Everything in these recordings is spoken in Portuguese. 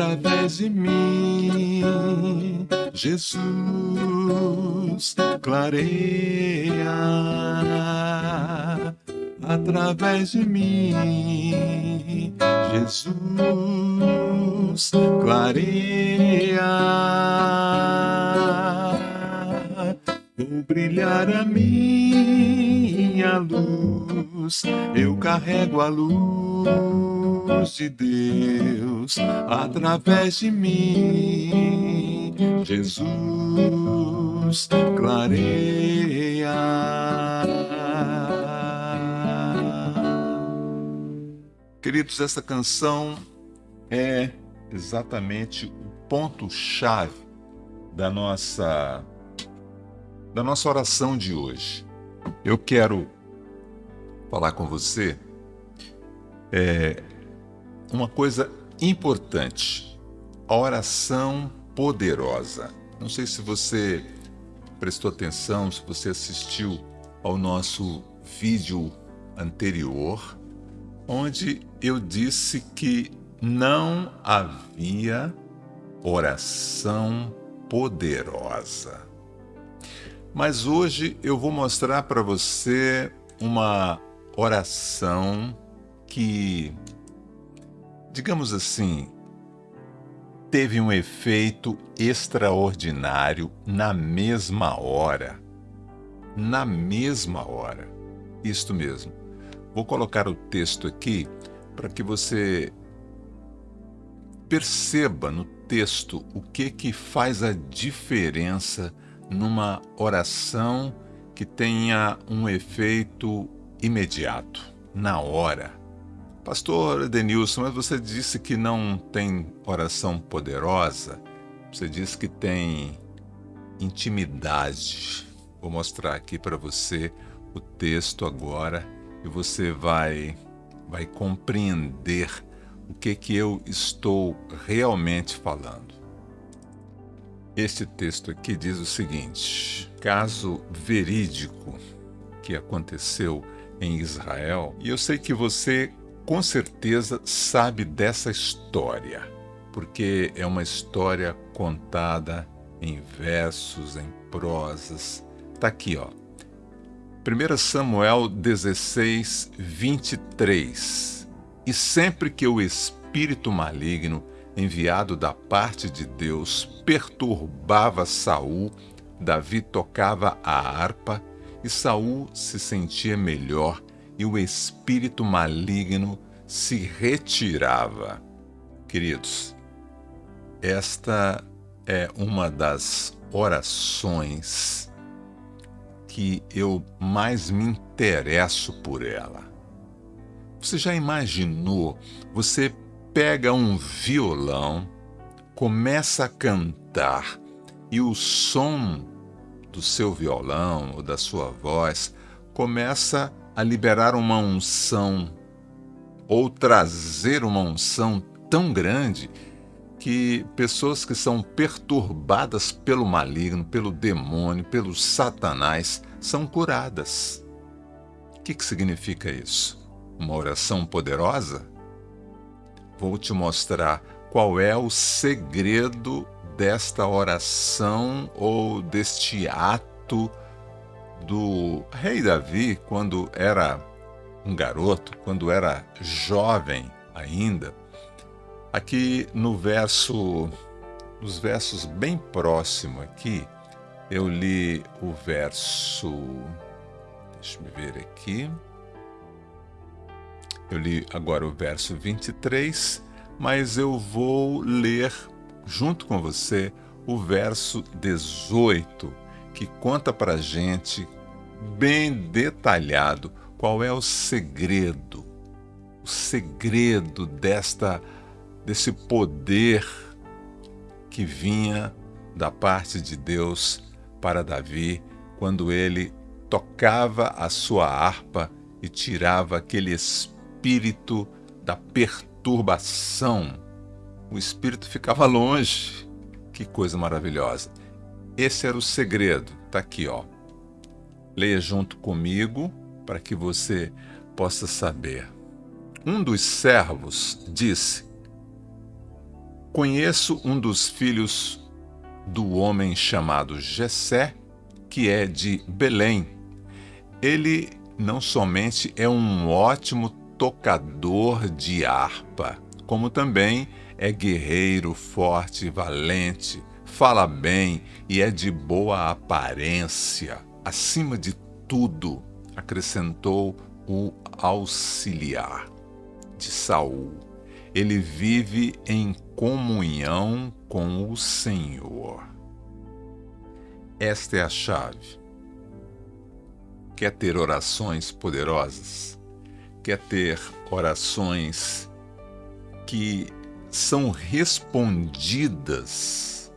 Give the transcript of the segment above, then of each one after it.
através de mim, Jesus clareia através de mim, Jesus clareia. Vou brilhar a minha luz, eu carrego a luz de Deus através de mim. Jesus clareia. Queridos, essa canção é exatamente o ponto-chave da nossa da nossa oração de hoje. Eu quero falar com você é, uma coisa importante: a oração poderosa. Não sei se você prestou atenção, se você assistiu ao nosso vídeo anterior, onde eu disse que não havia oração poderosa. Mas hoje eu vou mostrar para você uma oração que, digamos assim, teve um efeito extraordinário na mesma hora. Na mesma hora. Isto mesmo. Vou colocar o texto aqui para que você perceba no texto o que que faz a diferença numa oração que tenha um efeito imediato, na hora. Pastor Denilson, mas você disse que não tem oração poderosa, você disse que tem intimidade. Vou mostrar aqui para você o texto agora e você vai vai compreender o que que eu estou realmente falando. Este texto aqui diz o seguinte: caso verídico que aconteceu em Israel, e eu sei que você com certeza sabe dessa história, porque é uma história contada em versos, em prosas. Está aqui, ó. 1 Samuel 16, 23. E sempre que o espírito maligno enviado da parte de Deus, perturbava Saul, Davi tocava a harpa e Saul se sentia melhor e o espírito maligno se retirava. Queridos, esta é uma das orações que eu mais me interesso por ela. Você já imaginou você pega um violão, começa a cantar e o som do seu violão ou da sua voz começa a liberar uma unção ou trazer uma unção tão grande que pessoas que são perturbadas pelo maligno, pelo demônio, pelo satanás, são curadas. O que, que significa isso? Uma oração poderosa? Vou te mostrar qual é o segredo desta oração ou deste ato do rei Davi quando era um garoto, quando era jovem ainda. Aqui no verso, nos versos bem próximo aqui, eu li o verso, deixa eu ver aqui. Eu li agora o verso 23, mas eu vou ler junto com você o verso 18, que conta para gente bem detalhado qual é o segredo, o segredo desta desse poder que vinha da parte de Deus para Davi quando ele tocava a sua harpa e tirava aquele espírito espírito da perturbação. O espírito ficava longe. Que coisa maravilhosa. Esse era o segredo. Está aqui, ó. Leia junto comigo para que você possa saber. Um dos servos disse: Conheço um dos filhos do homem chamado Jessé, que é de Belém. Ele não somente é um ótimo tocador de harpa, como também é guerreiro, forte, valente, fala bem e é de boa aparência. Acima de tudo, acrescentou o auxiliar de Saul. Ele vive em comunhão com o Senhor. Esta é a chave. Quer ter orações poderosas? Quer ter orações que são respondidas,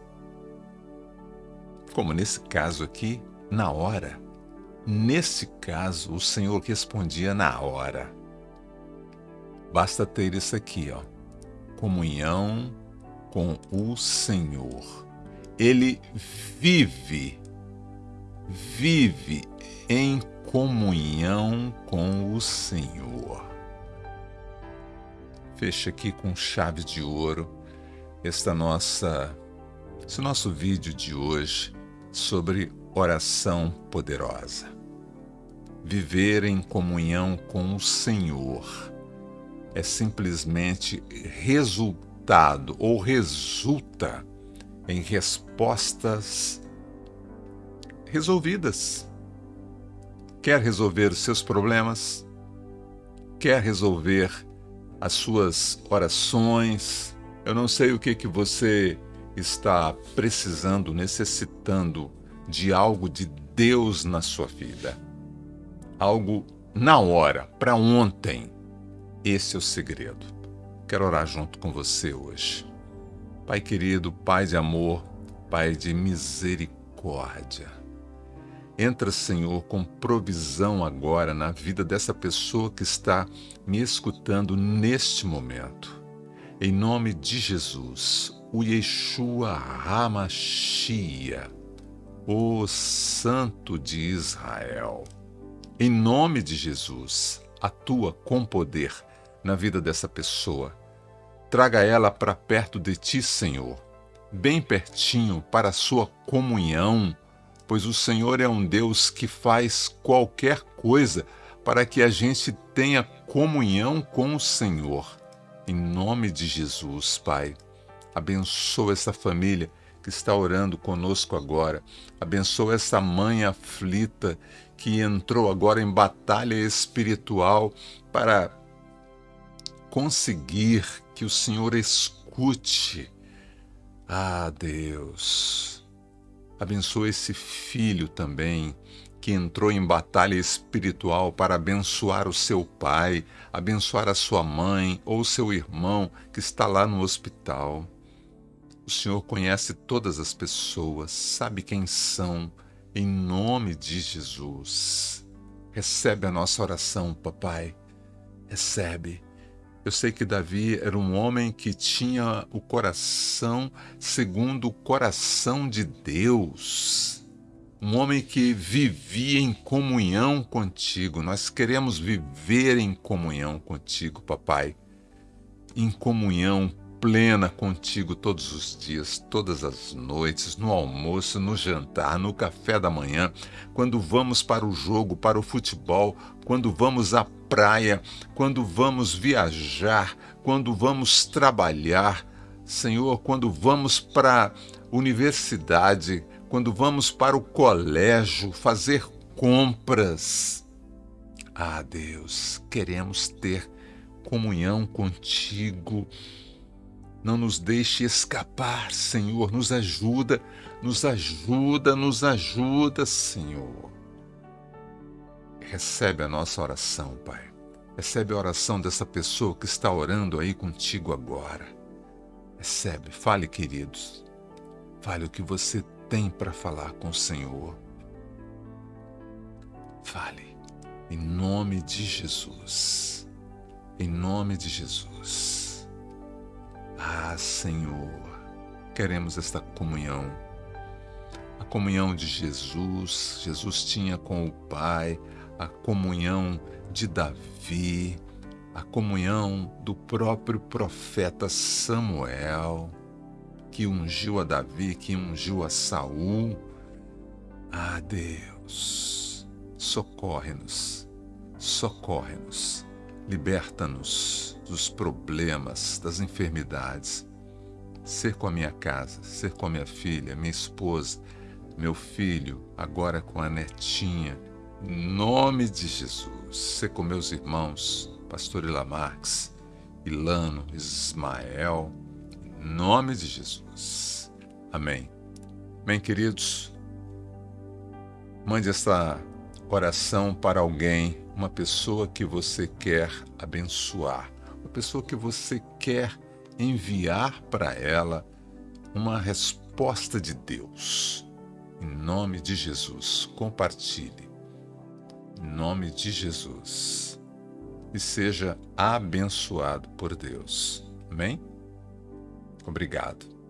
como nesse caso aqui, na hora. Nesse caso, o Senhor respondia na hora. Basta ter isso aqui, ó. Comunhão com o Senhor. Ele vive, vive em comunhão com o Senhor. Fecha aqui com chave de ouro esta nossa esse nosso vídeo de hoje sobre oração poderosa. Viver em comunhão com o Senhor é simplesmente resultado ou resulta em respostas resolvidas. Quer resolver seus problemas? Quer resolver as suas orações? Eu não sei o que que você está precisando, necessitando de algo de Deus na sua vida. Algo na hora, para ontem. Esse é o segredo. Quero orar junto com você hoje. Pai querido, Pai de amor, Pai de misericórdia. Entra, Senhor, com provisão agora na vida dessa pessoa que está me escutando neste momento. Em nome de Jesus, o Yeshua Hamashia, o Santo de Israel. Em nome de Jesus, atua com poder na vida dessa pessoa. Traga ela para perto de ti, Senhor, bem pertinho para a sua comunhão, pois o Senhor é um Deus que faz qualquer coisa para que a gente tenha comunhão com o Senhor. Em nome de Jesus, Pai, abençoa essa família que está orando conosco agora. Abençoa essa mãe aflita que entrou agora em batalha espiritual para conseguir que o Senhor escute. Ah, Deus, abençoa esse filho também que entrou em batalha espiritual para abençoar o seu pai, abençoar a sua mãe ou seu irmão que está lá no hospital. O Senhor conhece todas as pessoas, sabe quem são, em nome de Jesus. Recebe a nossa oração, papai. Recebe eu sei que Davi era um homem que tinha o coração segundo o coração de Deus. Um homem que vivia em comunhão contigo. Nós queremos viver em comunhão contigo, papai. Em comunhão plena contigo todos os dias, todas as noites, no almoço, no jantar, no café da manhã, quando vamos para o jogo, para o futebol, quando vamos à praia, quando vamos viajar, quando vamos trabalhar, Senhor, quando vamos para a universidade, quando vamos para o colégio fazer compras. Ah, Deus, queremos ter comunhão contigo não nos deixe escapar, Senhor. Nos ajuda, nos ajuda, nos ajuda, Senhor. Recebe a nossa oração, Pai. Recebe a oração dessa pessoa que está orando aí contigo agora. Recebe, fale, queridos. Fale o que você tem para falar com o Senhor. Fale, em nome de Jesus. Em nome de Jesus. Ah, Senhor, queremos esta comunhão. A comunhão de Jesus, Jesus tinha com o Pai, a comunhão de Davi, a comunhão do próprio profeta Samuel. que ungiu a Davi, que ungiu a Saul. Ah, Deus, socorre-nos, socorre-nos, liberta-nos dos problemas, das enfermidades. Ser com a minha casa, ser com a minha filha, minha esposa, meu filho, agora com a netinha. Em nome de Jesus, ser com meus irmãos, Pastor Ilamarques, Ilano, Ismael, em nome de Jesus. Amém. Bem, queridos, mande essa oração para alguém, uma pessoa que você quer abençoar, uma pessoa que você quer enviar para ela uma resposta de Deus. Em nome de Jesus, compartilhe. Em nome de Jesus. E seja abençoado por Deus. Amém? Obrigado.